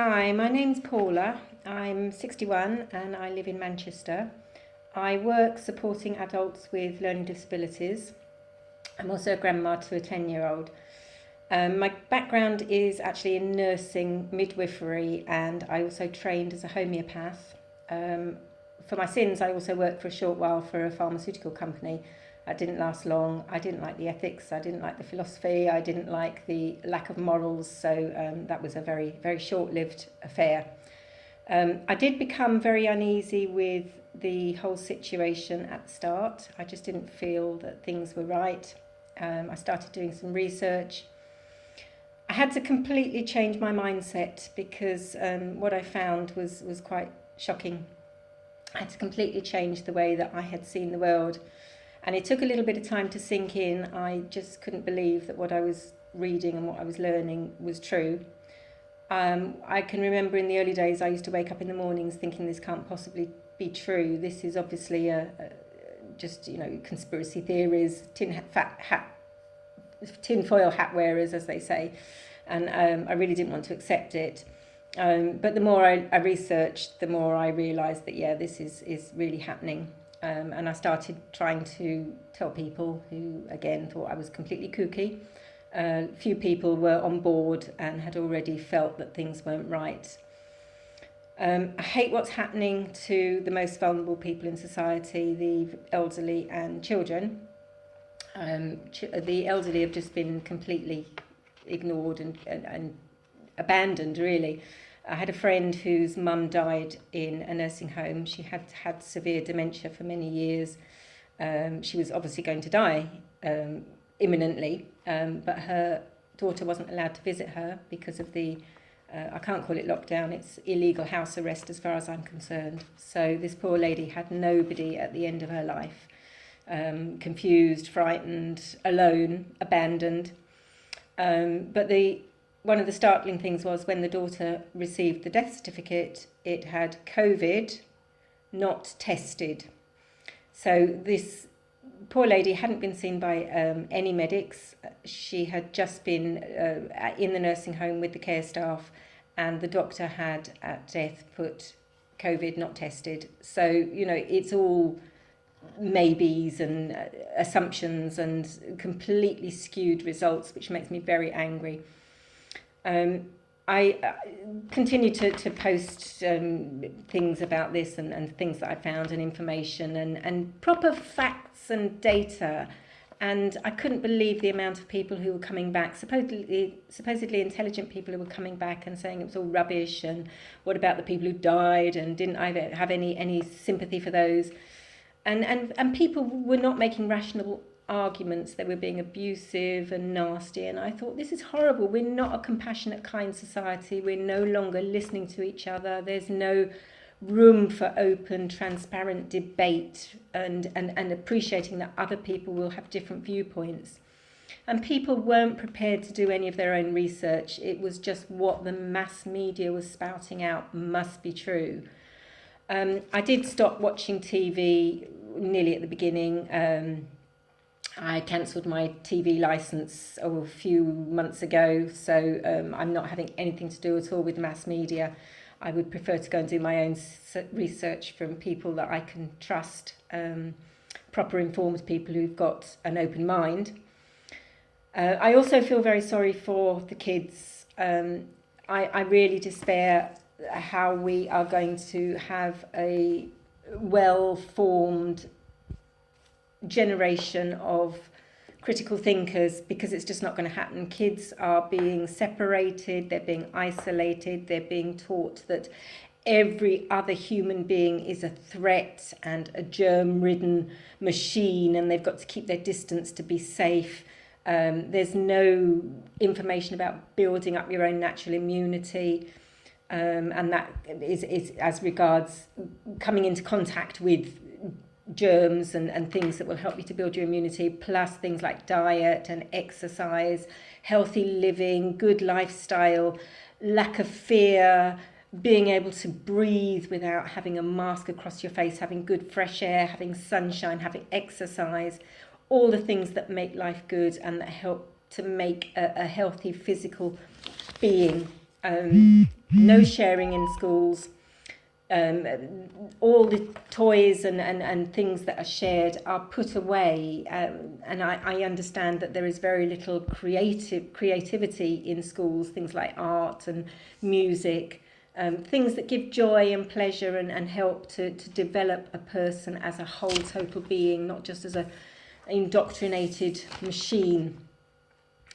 Hi, my name's Paula. I'm 61 and I live in Manchester. I work supporting adults with learning disabilities. I'm also a grandma to a 10 year old. Um, my background is actually in nursing, midwifery, and I also trained as a homeopath. Um, for my sins, I also worked for a short while for a pharmaceutical company. That didn't last long. I didn't like the ethics, I didn't like the philosophy, I didn't like the lack of morals, so um, that was a very, very short lived affair. Um, I did become very uneasy with the whole situation at the start. I just didn't feel that things were right. Um, I started doing some research. I had to completely change my mindset because um, what I found was, was quite shocking. I had to completely change the way that I had seen the world. And it took a little bit of time to sink in. I just couldn't believe that what I was reading and what I was learning was true. Um, I can remember in the early days I used to wake up in the mornings thinking this can't possibly be true. This is obviously a, a just you know conspiracy theories, tin hat, hat, hat wearers, as they say, and um, I really didn't want to accept it. Um, but the more I, I researched, the more I realised that yeah, this is is really happening. Um, and I started trying to tell people who again thought I was completely kooky a uh, few people were on board and had already felt that things weren't right. Um, I hate what's happening to the most vulnerable people in society, the elderly and children. Um, ch the elderly have just been completely ignored and, and, and abandoned, really. I had a friend whose mum died in a nursing home. She had had severe dementia for many years. Um, she was obviously going to die um, imminently, um, but her daughter wasn't allowed to visit her because of the, uh, I can't call it lockdown, it's illegal house arrest as far as I'm concerned. So this poor lady had nobody at the end of her life, um, confused, frightened, alone, abandoned. Um, but the one of the startling things was when the daughter received the death certificate, it had COVID, not tested. So this poor lady hadn't been seen by um, any medics. She had just been uh, in the nursing home with the care staff and the doctor had at death put COVID not tested. So, you know, it's all maybes and uh, assumptions and completely skewed results, which makes me very angry. Um, I uh, continue to, to post um, things about this and, and things that I found and information and, and proper facts and data. And I couldn't believe the amount of people who were coming back, supposedly, supposedly intelligent people who were coming back and saying it was all rubbish and what about the people who died and didn't I have any, any sympathy for those. And, and, and people were not making rational arguments they were being abusive and nasty and I thought this is horrible. We're not a compassionate kind society. We're no longer listening to each other. There's no room for open transparent debate and and and appreciating that other people will have different viewpoints. And people weren't prepared to do any of their own research. It was just what the mass media was spouting out must be true. Um, I did stop watching TV nearly at the beginning um, I cancelled my TV license oh, a few months ago, so um, I'm not having anything to do at all with mass media. I would prefer to go and do my own research from people that I can trust, um, proper informed people who've got an open mind. Uh, I also feel very sorry for the kids. Um, I, I really despair how we are going to have a well-formed generation of critical thinkers because it's just not going to happen. Kids are being separated, they're being isolated, they're being taught that every other human being is a threat and a germ-ridden machine and they've got to keep their distance to be safe. Um, there's no information about building up your own natural immunity. Um, and that is, is as regards coming into contact with germs and, and things that will help you to build your immunity, plus things like diet and exercise, healthy living, good lifestyle, lack of fear, being able to breathe without having a mask across your face, having good fresh air, having sunshine, having exercise, all the things that make life good and that help to make a, a healthy physical being um, no sharing in schools. Um, all the toys and, and, and things that are shared are put away um, and I, I understand that there is very little creative creativity in schools things like art and music um, things that give joy and pleasure and, and help to, to develop a person as a whole total being not just as a indoctrinated machine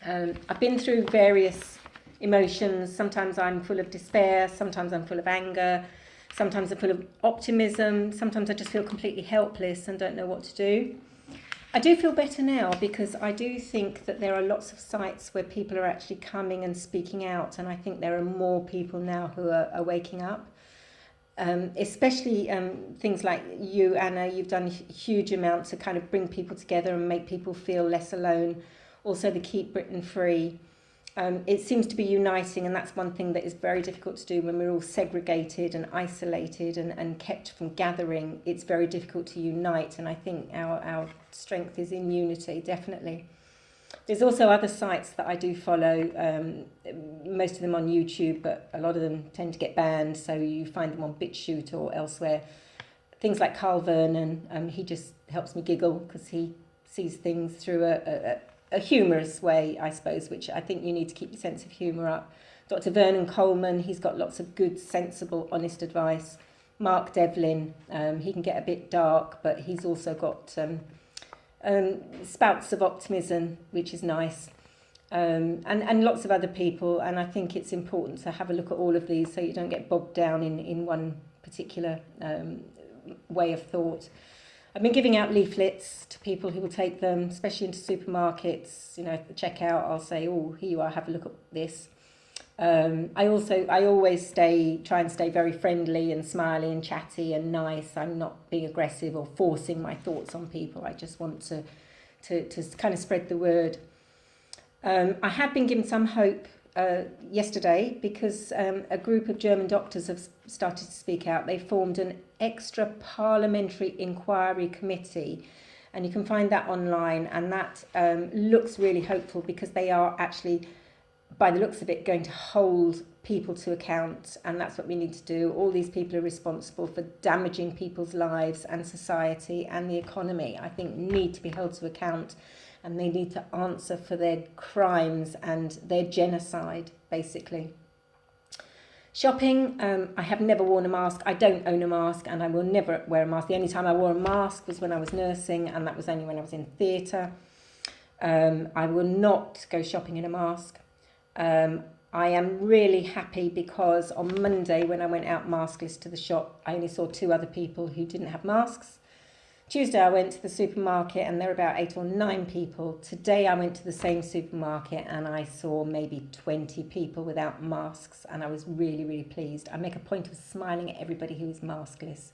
um, I've been through various emotions. Sometimes I'm full of despair, sometimes I'm full of anger, sometimes I'm full of optimism, sometimes I just feel completely helpless and don't know what to do. I do feel better now because I do think that there are lots of sites where people are actually coming and speaking out, and I think there are more people now who are, are waking up. Um, especially um, things like you, Anna, you've done a huge amount to kind of bring people together and make people feel less alone. Also, the Keep Britain Free um, it seems to be uniting and that's one thing that is very difficult to do when we're all segregated and isolated and, and kept from gathering. It's very difficult to unite and I think our, our strength is in unity definitely. There's also other sites that I do follow um, most of them on YouTube but a lot of them tend to get banned so you find them on BitChute or elsewhere. Things like Carl Vernon um, he just helps me giggle because he sees things through a, a, a humorous way, I suppose, which I think you need to keep your sense of humour up. Dr. Vernon Coleman, he's got lots of good, sensible, honest advice. Mark Devlin, um, he can get a bit dark, but he's also got um, um, spouts of optimism, which is nice. Um, and, and lots of other people, and I think it's important to have a look at all of these so you don't get bogged down in, in one particular um, way of thought. I've been giving out leaflets to people who will take them, especially into supermarkets. You know, at the checkout, I'll say, "Oh, here you are. Have a look at this." Um, I also, I always stay, try and stay very friendly and smiley and chatty and nice. I'm not being aggressive or forcing my thoughts on people. I just want to, to, to kind of spread the word. Um, I have been given some hope uh, yesterday because um, a group of German doctors have started to speak out. They formed an extra parliamentary inquiry committee and you can find that online and that um, looks really hopeful because they are actually by the looks of it going to hold people to account and that's what we need to do all these people are responsible for damaging people's lives and society and the economy i think need to be held to account and they need to answer for their crimes and their genocide, basically. Shopping, um, I have never worn a mask. I don't own a mask and I will never wear a mask. The only time I wore a mask was when I was nursing and that was only when I was in theatre. Um, I will not go shopping in a mask. Um, I am really happy because on Monday when I went out maskless to the shop, I only saw two other people who didn't have masks. Tuesday I went to the supermarket and there were about eight or nine people. Today I went to the same supermarket and I saw maybe 20 people without masks and I was really, really pleased. I make a point of smiling at everybody who is maskless.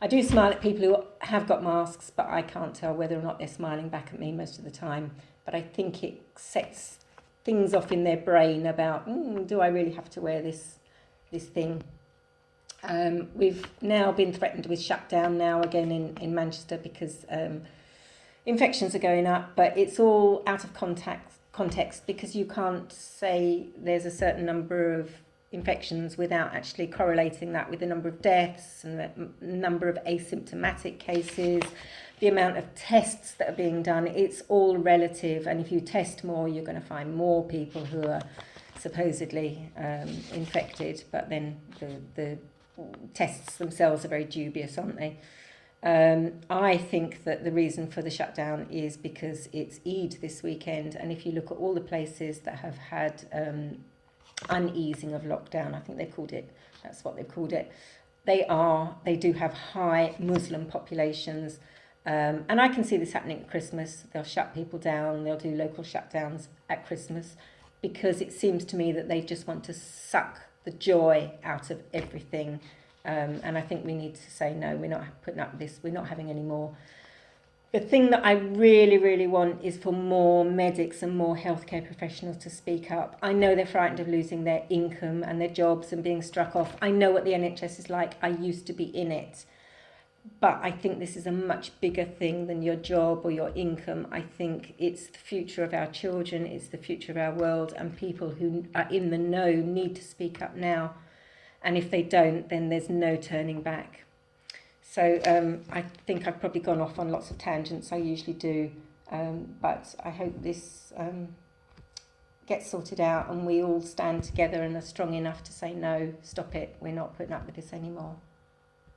I do smile at people who have got masks, but I can't tell whether or not they're smiling back at me most of the time. But I think it sets things off in their brain about, mm, do I really have to wear this, this thing? Um, we've now been threatened with shutdown now again in, in Manchester because um, infections are going up, but it's all out of context, context because you can't say there's a certain number of infections without actually correlating that with the number of deaths and the number of asymptomatic cases, the amount of tests that are being done. It's all relative, and if you test more, you're going to find more people who are supposedly um, infected, but then the, the tests themselves are very dubious, aren't they? Um, I think that the reason for the shutdown is because it's Eid this weekend, and if you look at all the places that have had um, uneasing of lockdown, I think they called it, that's what they've called it, they are, they do have high Muslim populations. Um, and I can see this happening at Christmas. They'll shut people down, they'll do local shutdowns at Christmas because it seems to me that they just want to suck the joy out of everything. Um, and I think we need to say, no, we're not putting up this, we're not having any more. The thing that I really, really want is for more medics and more healthcare professionals to speak up. I know they're frightened of losing their income and their jobs and being struck off. I know what the NHS is like. I used to be in it. But I think this is a much bigger thing than your job or your income. I think it's the future of our children, it's the future of our world, and people who are in the know need to speak up now. And if they don't, then there's no turning back. So um, I think I've probably gone off on lots of tangents, I usually do, um, but I hope this um, gets sorted out and we all stand together and are strong enough to say, no, stop it, we're not putting up with this anymore.